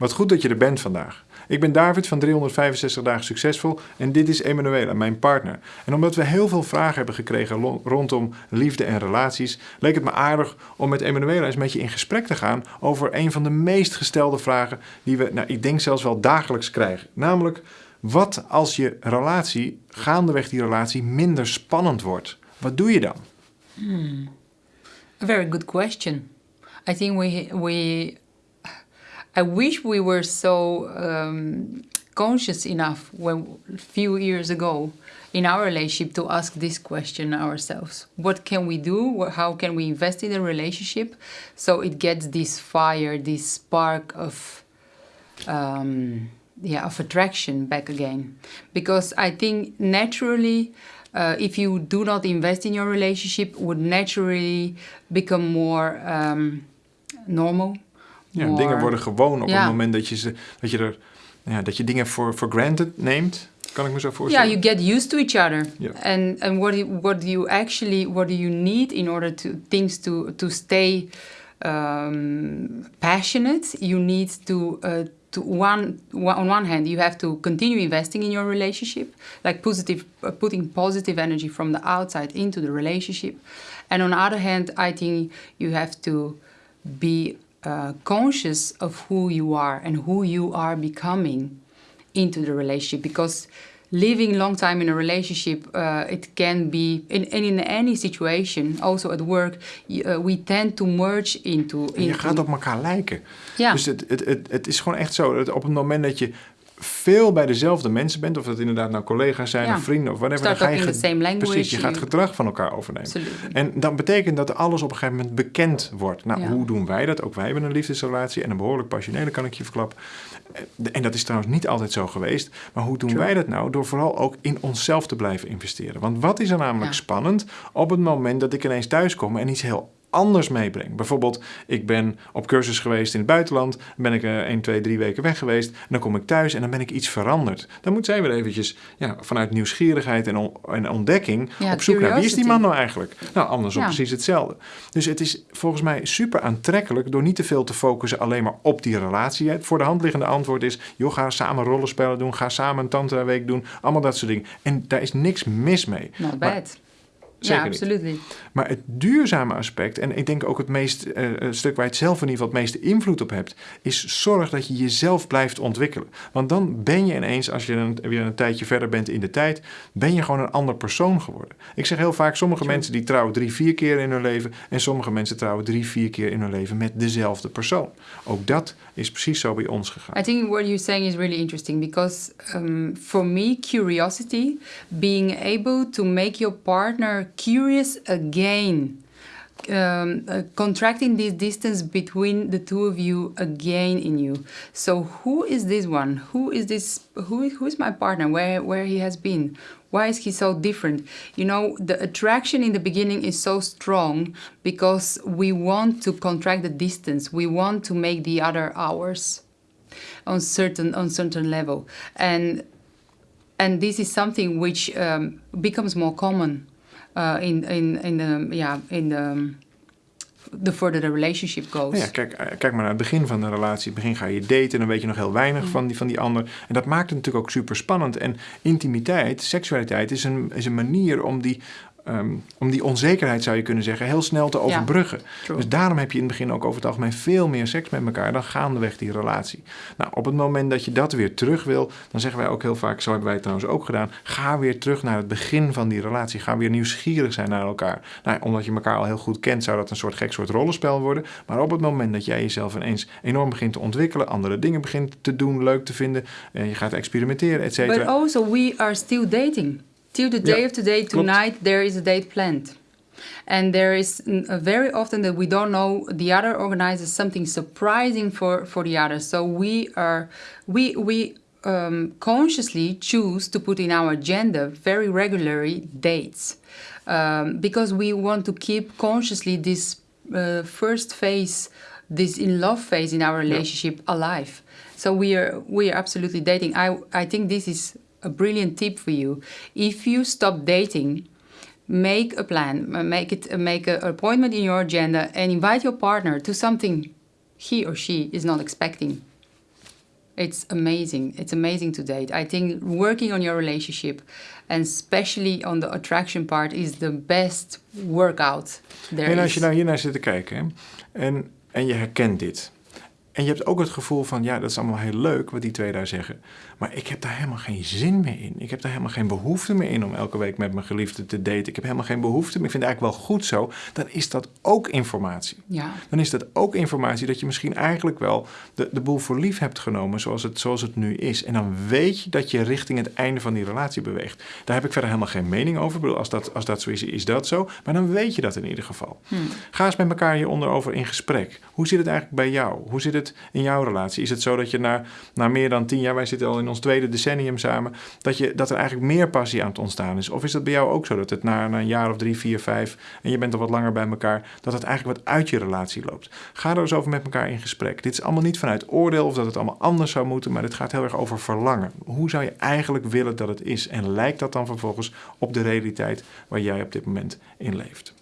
Wat goed dat je er bent vandaag. Ik ben David van 365 dagen succesvol en dit is Emanuela, mijn partner. En omdat we heel veel vragen hebben gekregen rondom liefde en relaties, leek het me aardig om met Emanuela eens met je in gesprek te gaan over een van de meest gestelde vragen die we, nou, ik denk zelfs wel dagelijks krijgen. Namelijk, wat als je relatie, gaandeweg die relatie, minder spannend wordt? Wat doe je dan? Hmm. A very good question. I think we we I wish we were so um, conscious enough when a few years ago in our relationship to ask this question ourselves. What can we do? How can we invest in the relationship so it gets this fire, this spark of um, yeah of attraction back again? Because I think naturally. Uh, if you do not invest in your relationship, would naturally become more um, normal, Ja, dingen worden gewoon op het moment dat je, ze, dat je, er, ja, dat je dingen voor for granted neemt. Kan ik me zo voorstellen? Yeah, you get used to each other. Yeah. And, and what, do, what do you actually, what do you need in order to, things to, to stay um, passionate? You need to, uh, to one, on one hand, you have to continue investing in your relationship, like positive, uh, putting positive energy from the outside into the relationship. And on the other hand, I think you have to be uh, conscious of who you are and who you are becoming into the relationship because living long time in a relationship uh, it can be in, and in any situation also at work uh, we tend to merge into, into je gaat op elkaar lijken ja. dus het, het, het, het is gewoon echt zo dat op het moment dat je veel bij dezelfde mensen bent, of dat inderdaad nou collega's zijn of vrienden of whatever, dan ga je in same language. Precies, je gaat gedrag van elkaar overnemen. En dan betekent dat alles op een gegeven moment bekend wordt. Nou, hoe doen wij dat? Ook wij hebben een liefdesrelatie en een behoorlijk passionele, kan ik je verklappen. Eh, en dat is trouwens niet altijd zo geweest. Maar hoe doen wij dat nou? Door vooral ook in onszelf te blijven investeren. Want wat is er namelijk spannend op het moment dat ik ineens thuis kom en iets heel anders meebreng. Bijvoorbeeld, ik ben op cursus geweest in het buitenland, ben ik uh, 1, 2, 3 weken weg geweest, dan kom ik thuis en dan ben ik iets veranderd. Dan moet zij weer eventjes ja, vanuit nieuwsgierigheid en, en ontdekking op zoek naar wie is die man nou eigenlijk? Nou, andersom precies hetzelfde. Dus het is volgens mij super aantrekkelijk door niet te veel te focussen alleen maar op die relatie. Het voor de hand liggende antwoord is, joh, ga samen rollenspellen doen, ga samen een tantra week doen, allemaal dat soort dingen. En daar is niks mis mee. Not bad. Zeker ja, absoluut niet. Maar het duurzame aspect, en ik denk ook het meest, uh, stuk waar je het zelf in ieder geval het meeste invloed op hebt, is zorg dat je jezelf blijft ontwikkelen. Want dan ben je ineens, als je een, weer een tijdje verder bent in de tijd, ben je gewoon een ander persoon geworden. Ik zeg heel vaak, sommige mensen die trouwen drie, vier keer in hun leven en sommige mensen trouwen drie, vier keer in hun leven met dezelfde persoon. Ook dat is precies zo bij ons gegaan. I think what you're saying is really interesting because um, for me, curiosity, being able to make your partner curious again. Um, uh, contracting this distance between the two of you again in you. So who is this one? Who is this? Who, who is my partner? Where where he has been? Why is he so different? You know, the attraction in the beginning is so strong because we want to contract the distance. We want to make the other ours on certain on certain level, and and this is something which um, becomes more common uh, in, in, in the, yeah, in the, the further the relationship goes. Ja, kijk, eh, kijk maar naar het begin van de relatie. In het begin ga je daten en dan weet je nog heel weinig mm. van, die, van die ander. En dat maakt het natuurlijk ook super spannend. En intimiteit, seksualiteit is een, is een manier om die, Ehm, om die onzekerheid, zou je kunnen zeggen, heel snel te overbruggen. dus daarom heb je in het begin ook over het algemeen veel meer seks met elkaar dan gaandeweg die relatie. Nou, op het moment dat je dat weer terug wil, dan zeggen wij ook heel vaak, zo hebben wij het trouwens ook gedaan, ga weer terug naar het begin van die relatie. Ga weer nieuwsgierig zijn naar elkaar. Nou, omdat je elkaar al heel goed kent, zou dat een soort gek soort rollenspel worden. Maar op het moment dat jij jezelf ineens enorm begint te ontwikkelen, andere dingen begint te doen, leuk te vinden, en je gaat experimenteren, et cetera. But also we are still dating. Till the day of today, tonight, there is a date planned. And there is very often that we don't know the other organizes something surprising for, for the other. So we are, we, we um, consciously choose to put in our agenda very regularly dates um, because we want to keep consciously this uh, first phase, this in love phase in our relationship alive. So we are we are absolutely dating. I I think this is a brilliant tip for you. If you stop dating, make a plan, uh, make it, uh, make an appointment in your agenda and invite your partner to something he or she is not expecting. it's amazing. It's amazing to date. I think working on your relationship and especially on the attraction part is the best workout there En als je nou hiernaar zit te kijken en, en je herkent dit. En je hebt ook het gevoel van, ja, dat is allemaal heel leuk wat die twee daar zeggen. Maar ik heb daar helemaal geen zin meer in. Ik heb daar helemaal geen behoefte meer in om elke week met mijn geliefde te daten. Ik heb helemaal geen behoefte meer. Ik vind het eigenlijk wel goed zo. Dan is dat ook informatie. Ja. Dan is dat ook informatie dat je misschien eigenlijk wel de, de boel voor lief hebt genomen zoals het, zoals het nu is. En dan weet je dat je richting het einde van die relatie beweegt. Daar heb ik verder helemaal geen mening over. Ik bedoel, als dat, als dat zo is, is dat zo. Maar dan weet je dat in ieder geval. Hmm. Ga eens met elkaar hieronder over in gesprek. Hoe zit het eigenlijk bij jou? Hoe zit het in jouw relatie? Is het zo dat je na, na meer dan tien jaar, wij zitten al in ons tweede decennium samen, dat, je, dat er eigenlijk meer passie aan het ontstaan is? Of is dat bij jou ook zo dat het na, een jaar of drie, vier, vijf en je bent al wat langer bij elkaar, dat het eigenlijk wat uit je relatie loopt? Ga er eens over met elkaar in gesprek. Dit is allemaal niet vanuit oordeel of dat het allemaal anders zou moeten, maar dit gaat heel erg over verlangen. Hoe zou je eigenlijk willen dat het is? En lijkt dat dan vervolgens op de realiteit waar jij op dit moment in leeft?